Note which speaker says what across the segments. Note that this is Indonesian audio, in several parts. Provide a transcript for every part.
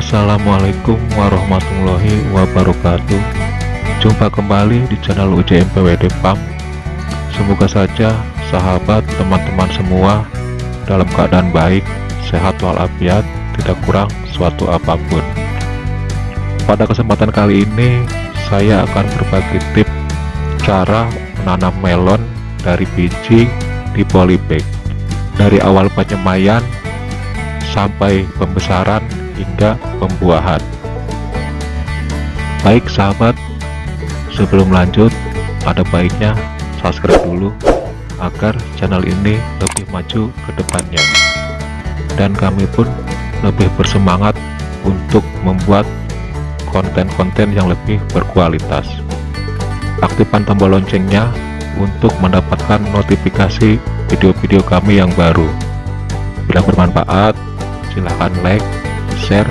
Speaker 1: Assalamualaikum warahmatullahi wabarakatuh. Jumpa kembali di channel UJM PWD PAM. Semoga saja sahabat teman-teman semua dalam keadaan baik, sehat walafiat, tidak kurang suatu apa pun. Pada kesempatan kali ini saya akan berbagi tips cara menanam melon dari biji di polybag. Dari awal penyemaian sampai pembesaran hingga pembuahan. Baik sahabat sebelum lanjut ada baiknya subscribe dulu agar channel ini lebih maju ke depannya. Dan kami pun lebih bersemangat untuk membuat konten-konten yang lebih berkualitas. Aktifkan tombol loncengnya untuk mendapatkan notifikasi video-video kami yang baru. Bila bermanfaat silahkan like share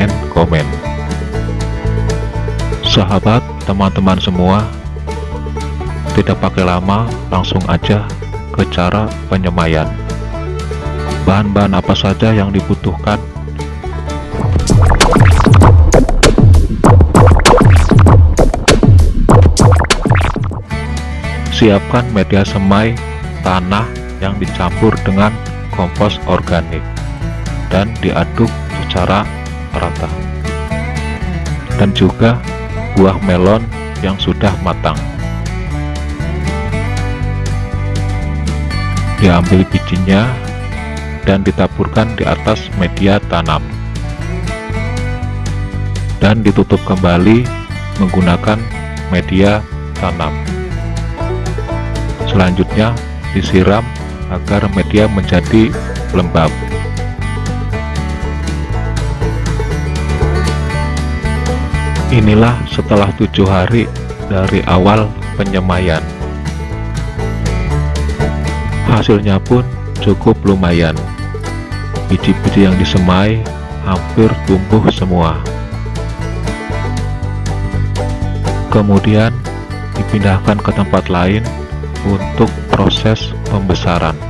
Speaker 1: and comment. Sahabat teman-teman semua tidak pakai lama langsung aja ke cara penyemaian. Bahan-bahan apa saja yang dibutuhkan? Siapkan media semai tanah yang dicampur dengan kompos organik dan diaduk secara rata. Dan juga buah melon yang sudah matang. Diambil bijinya dan ditaburkan di atas media tanam. Dan ditutup kembali menggunakan media tanam. Selanjutnya disiram agar media menjadi lembab Inilah setelah tujuh hari dari awal penyemaian. Hasilnya pun cukup lumayan. Biji-biji yang disemai hampir tumbuh semua. Kemudian dipindahkan ke tempat lain untuk proses pembesaran.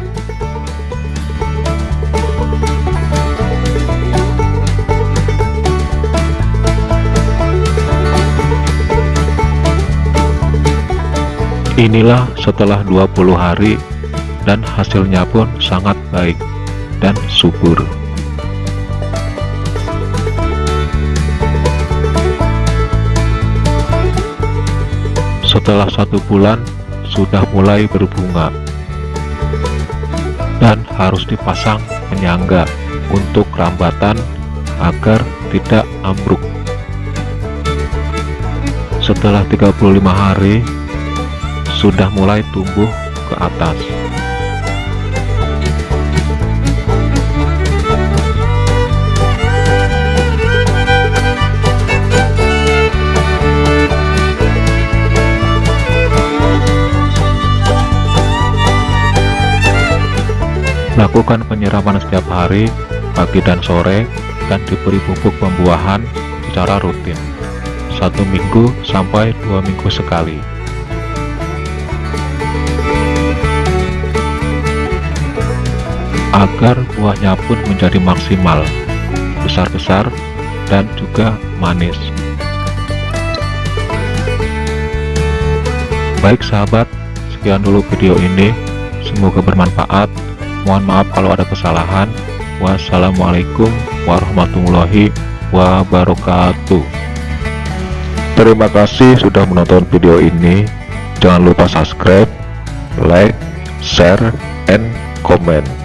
Speaker 1: Inilah setelah 20 hari dan hasilnya pun sangat baik dan subur. Setelah satu bulan sudah mulai berbunga dan harus dipasang penyangga untuk rambatan agar tidak ambruk. Setelah 35 hari sudah mulai tumbuh ke atas. Lakukan penyiraman setiap hari, pagi dan sore, dan diberi pupuk pembuahan secara rutin, satu minggu sampai dua minggu sekali. Agar buahnya pun menjadi maksimal, besar-besar, dan juga manis. Baik sahabat, sekian dulu video ini, semoga bermanfaat. Mohon maaf kalau ada kesalahan. Wassalamualaikum warahmatullahi wabarakatuh. Terima kasih sudah menonton video ini. Jangan lupa subscribe, like, share, and comment.